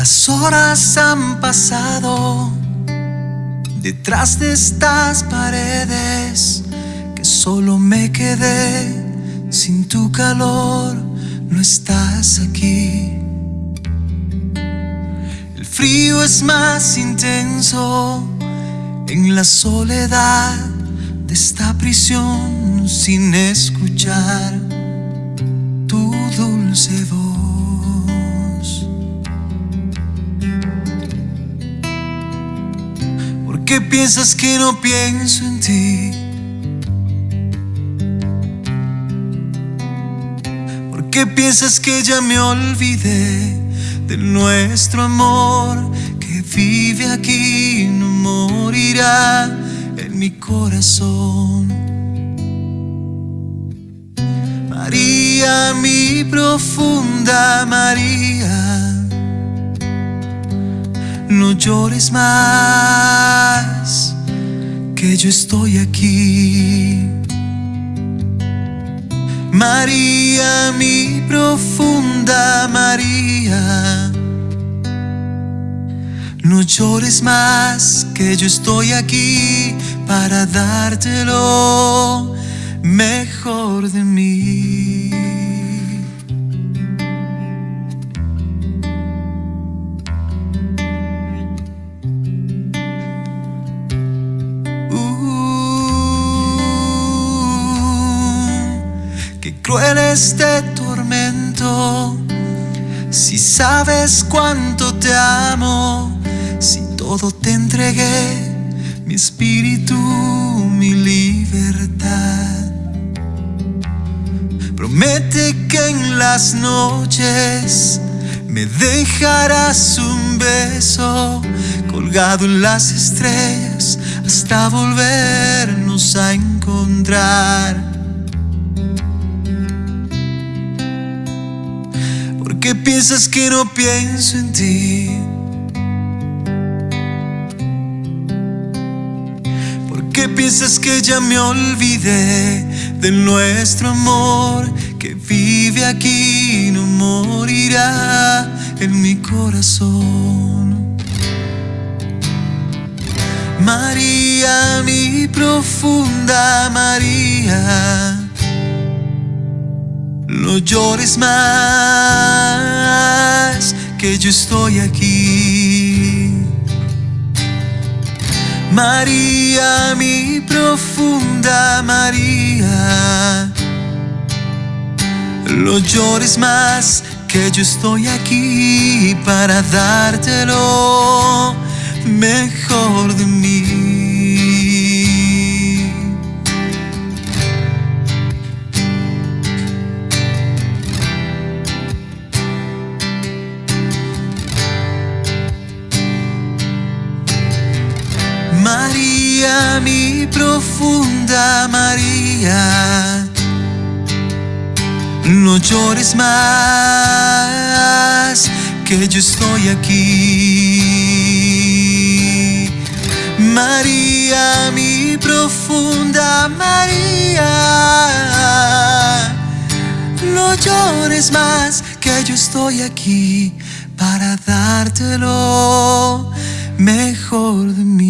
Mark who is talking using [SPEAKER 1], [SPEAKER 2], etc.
[SPEAKER 1] Las horas han pasado detrás de estas paredes que solo me quedé sin tu calor, no estás aquí. Frío es más intenso en la soledad de esta prisión sin escuchar tu dulce voz. qué piensas que no pienso en ti? ¿Por qué piensas que ya me olvidé de nuestro amor que vive aquí no morirá en mi corazón? María, mi profunda María no llores más, que yo estoy aquí. María, mi profunda María, no llores más, que yo estoy aquí para dártelo mejor de mí. cruel este tormento. Si sabes cuánto te amo, si todo te entregué, mi espíritu, mi libertad. Promete que en las noches me dejarás un beso colgado en las estrellas hasta volvernos a encontrar. qué piensas que no pienso en ti? ¿Por qué piensas que ya me olvidé de nuestro amor que vive aquí y no morirá en mi corazón? María, mi profunda María no llores más, que yo estoy aquí. María, mi profunda María. No llores más, que yo estoy aquí para dártelo mejor de mí. María, mi profunda María, no llores más, que yo estoy aquí. María, mi profunda María, no llores más, que yo estoy aquí para dártelo mejor de mí.